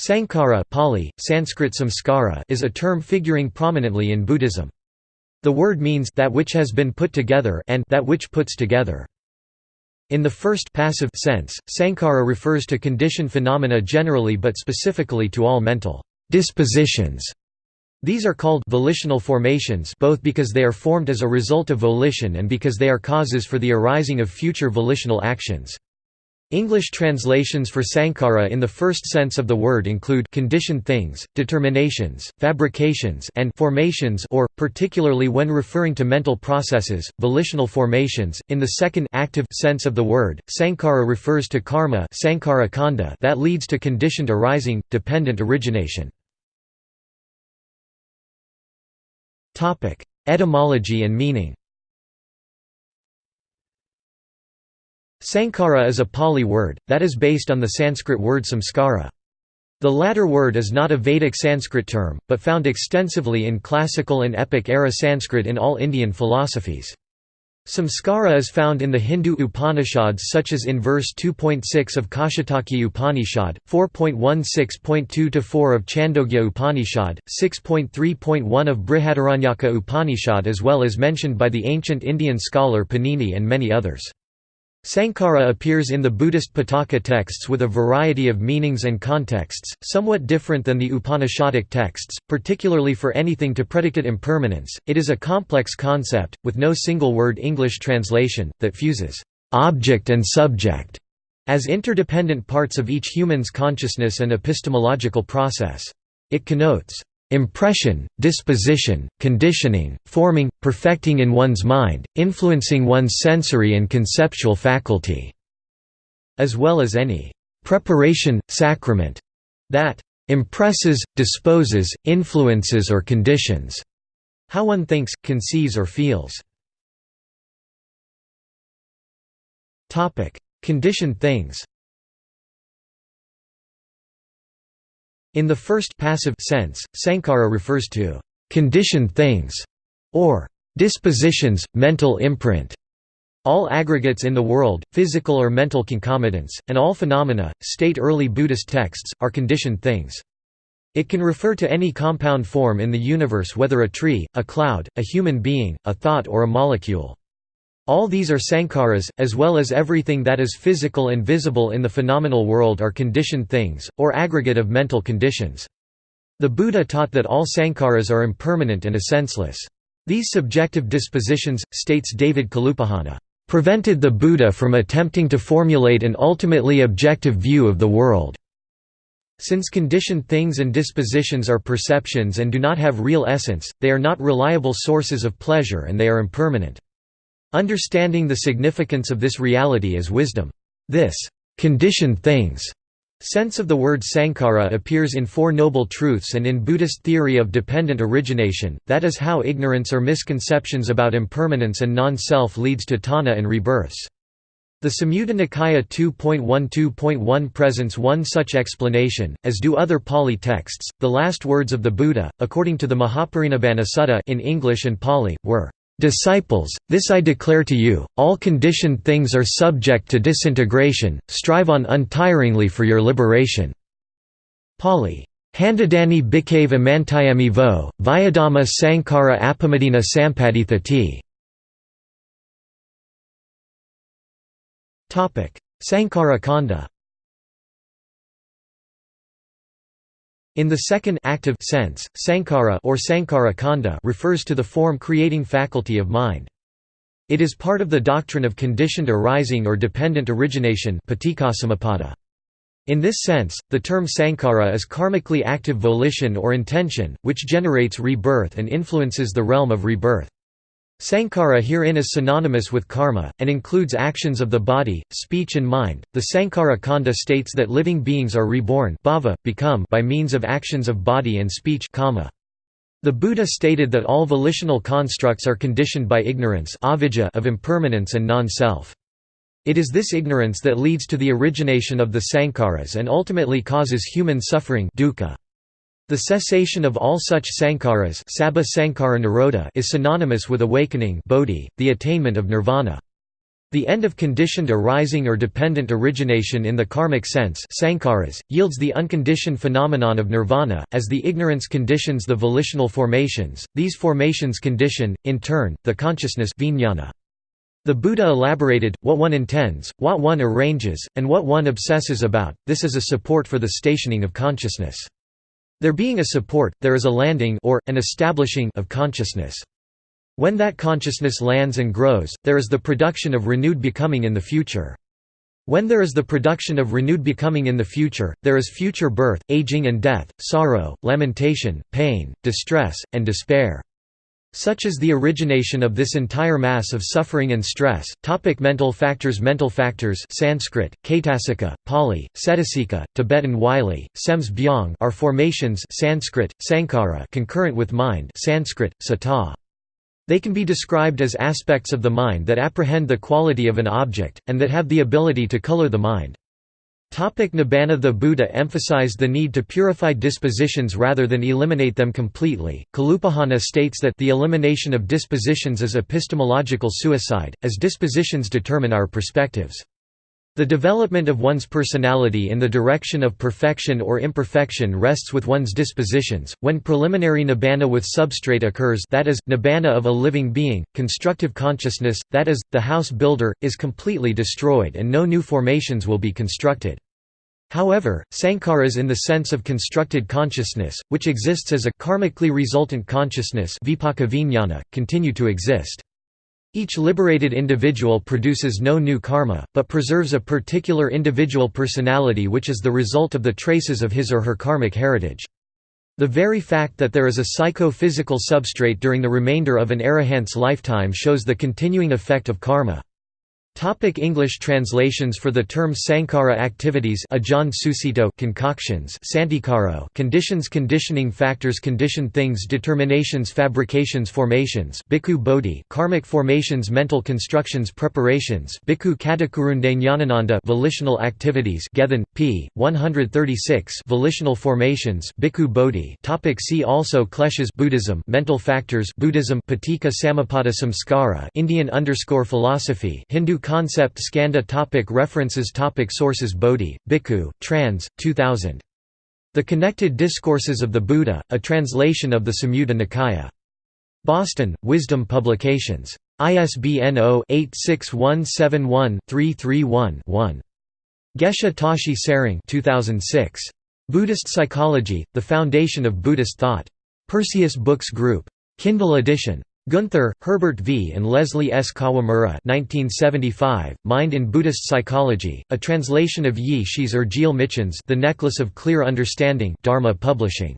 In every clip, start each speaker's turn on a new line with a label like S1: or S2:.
S1: Sankhara Pali, Sanskrit samskara is a term figuring prominently in Buddhism. The word means that which has been put together and that which puts together. In the first passive sense, sankhara refers to conditioned phenomena generally but specifically to all mental dispositions. These are called volitional formations both because they are formed as a result of volition and because they are causes for the arising of future volitional actions. English translations for sankhara in the first sense of the word include conditioned things, determinations, fabrications and formations or, particularly when referring to mental processes, volitional formations. In the second active sense of the word, sankhara refers to karma sankhara khandha that leads to conditioned arising, dependent origination. Etymology and meaning Sankhara is a Pali word, that is based on the Sanskrit word samskara. The latter word is not a Vedic Sanskrit term, but found extensively in classical and epic-era Sanskrit in all Indian philosophies. Samskara is found in the Hindu Upanishads such as in verse 2.6 of Kaushitaki Upanishad, 4.16.2-4 of Chandogya Upanishad, 6.3.1 of Brihadaranyaka Upanishad as well as mentioned by the ancient Indian scholar Panini and many others. Sankhara appears in the Buddhist Pitaka texts with a variety of meanings and contexts, somewhat different than the Upanishadic texts, particularly for anything to predicate impermanence. It is a complex concept, with no single word English translation, that fuses object and subject as interdependent parts of each human's consciousness and epistemological process. It connotes Impression, disposition, conditioning, forming, perfecting in one's mind, influencing one's sensory and conceptual faculty", as well as any «preparation, sacrament» that «impresses, disposes, influences or conditions» how one thinks, conceives or feels. Conditioned things In the first passive sense, sankhara refers to conditioned things or dispositions, mental imprint. All aggregates in the world, physical or mental concomitants, and all phenomena, state early Buddhist texts, are conditioned things. It can refer to any compound form in the universe whether a tree, a cloud, a human being, a thought or a molecule. All these are sankharas, as well as everything that is physical and visible in the phenomenal world are conditioned things, or aggregate of mental conditions. The Buddha taught that all sankharas are impermanent and essenceless. These subjective dispositions, states David Kalupahana, prevented the Buddha from attempting to formulate an ultimately objective view of the world. Since conditioned things and dispositions are perceptions and do not have real essence, they are not reliable sources of pleasure and they are impermanent. Understanding the significance of this reality is wisdom. This conditioned things sense of the word sankhara appears in Four Noble Truths and in Buddhist theory of dependent origination, that is how ignorance or misconceptions about impermanence and non-self leads to tanha and rebirths. The Samyutta Nikaya 2.12.1 presents one such explanation, as do other Pali texts. The last words of the Buddha, according to the Mahaparinibbana Sutta in English and Pali, were Disciples, this I declare to you, all conditioned things are subject to disintegration, strive on untiringly for your liberation." Pali. Handadani bhikkhave amantayami vo, Vyadama sankhara appamadena sampadithati. Sankhara Khandha In the second active sense, sankhara or sankhara khandha refers to the form-creating faculty of mind. It is part of the doctrine of conditioned arising or dependent origination In this sense, the term sankhara is karmically active volition or intention, which generates rebirth and influences the realm of rebirth. Sankhara herein is synonymous with karma, and includes actions of the body, speech and mind. The Sankhara Khandha states that living beings are reborn bhava, become by means of actions of body and speech kamma. The Buddha stated that all volitional constructs are conditioned by ignorance avijja of impermanence and non-self. It is this ignorance that leads to the origination of the sankharas and ultimately causes human suffering dukkha. The cessation of all such sankharas is synonymous with awakening bodhi, the attainment of nirvana. The end of conditioned arising or dependent origination in the karmic sense sankharas, yields the unconditioned phenomenon of nirvana, as the ignorance conditions the volitional formations, these formations condition, in turn, the consciousness vijnana. The Buddha elaborated, what one intends, what one arranges, and what one obsesses about, this is a support for the stationing of consciousness. There being a support, there is a landing or, an establishing of consciousness. When that consciousness lands and grows, there is the production of renewed becoming in the future. When there is the production of renewed becoming in the future, there is future birth, aging and death, sorrow, lamentation, pain, distress, and despair. Such is the origination of this entire mass of suffering and stress. Topic mental factors Mental factors Sanskrit, Caitasika, Pali, Cetasika, Tibetan Wylie, Sems Byung are formations Sanskrit, Sankhara concurrent with mind Sanskrit, Sata. They can be described as aspects of the mind that apprehend the quality of an object, and that have the ability to color the mind. Nibbana The Buddha emphasized the need to purify dispositions rather than eliminate them completely. Kalupahana states that the elimination of dispositions is epistemological suicide, as dispositions determine our perspectives. The development of one's personality in the direction of perfection or imperfection rests with one's dispositions. When preliminary nibbana with substrate occurs, that is, nibbana of a living being, constructive consciousness, that is, the house builder, is completely destroyed and no new formations will be constructed. However, sankharas in the sense of constructed consciousness, which exists as a karmically resultant consciousness continue to exist. Each liberated individual produces no new karma, but preserves a particular individual personality which is the result of the traces of his or her karmic heritage. The very fact that there is a psycho-physical substrate during the remainder of an arahant's lifetime shows the continuing effect of karma. Topic English translations for the term sankhara activities Ajahn Sucitto concoctions Santikaro conditions conditioning factors condition things determinations fabrications formations Bhikkhu Bodhi karmic formations mental constructions preparations Bhikkhu Katukurunde Jnanananda volitional activities Gethin, p. 136 volitional formations Bhikkhu Bodhi topic See also Kleshas Buddhism mental factors Buddhism Paticca Samuppada Samskara Indian underscore philosophy Hindu concept Skanda topic References topic Sources Bodhi, Bhikkhu, trans. 2000. The Connected Discourses of the Buddha, a translation of the Samyutta Nikaya. Boston, Wisdom Publications. ISBN 0-86171-331-1. Geshe Tashi Tsering 2006. Buddhist Psychology, The Foundation of Buddhist Thought. Perseus Books Group. Kindle edition. Guenther, Herbert V. and Leslie S. Kawamura 1975, Mind in Buddhist Psychology, a translation of Yi Shi's Urgile Michins The Necklace of Clear Understanding Dharma Publishing.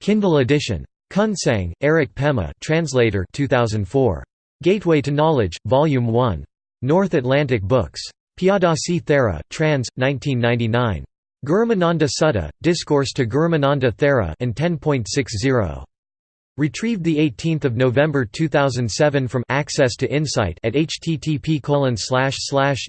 S1: Kindle edition. Kunsang, Eric Pema translator 2004. Gateway to Knowledge, Volume 1. North Atlantic Books. Piyadasi Thera, trans. 1999. Girimananda Sutta, Discourse to Girimananda Thera and 10.60. Retrieved 18 November 2007 from Access to Insight at http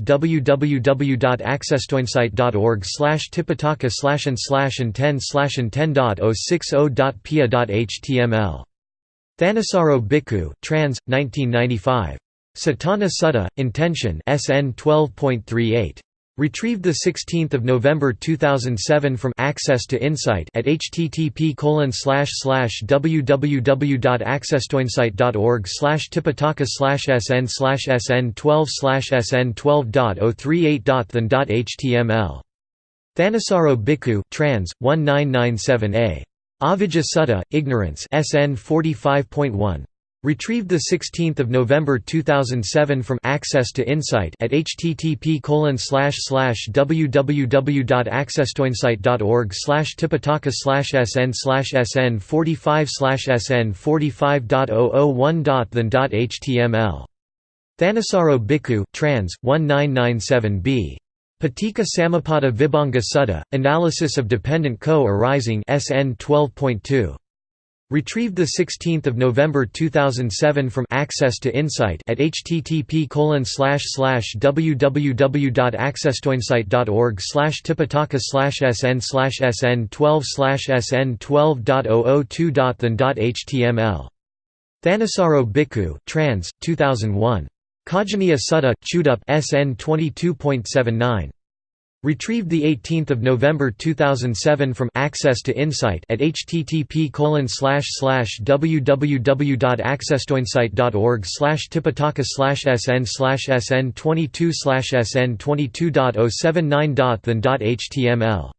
S1: www.accesstoinsight.org tipitaka and and 10 and 10.060.pia.html. Thanissaro Bhikkhu, trans. 1995. Satthana Sutta, Intention SN 12.38. Retrieved 16 November 2007 from Access to Insight at http www.accesstoinsight.org tipitaka sn sn 12 sn 12.038.than.html. Thanissaro Bhikkhu trans. 1997a. Avijja Ignorance SN 45.1. Retrieved 16 November 2007 from Access to Insight at http www.accesstoinsight.org tipitaka sn sn 45 sn 45.001.than.html. Thanissaro Bhikkhu trans. 1997b. Paticca Samuppada Vibhanga Sutta, Analysis of Dependent Co-arising SN 12.2. Retrieved 16 November 2007 from Access to Insight at http www.accesstoinsight.org tipitaka sn sn 12 sn 12.002.than.html. Thanissaro Bhikkhu trans. 2001. Khajjaniya Sutta Chudup SN 22.79 Retrieved 18 November 2007 from Access to Insight at http www.accesstoinsight.org tipitaka sn sn 22 sn 22.079.than.html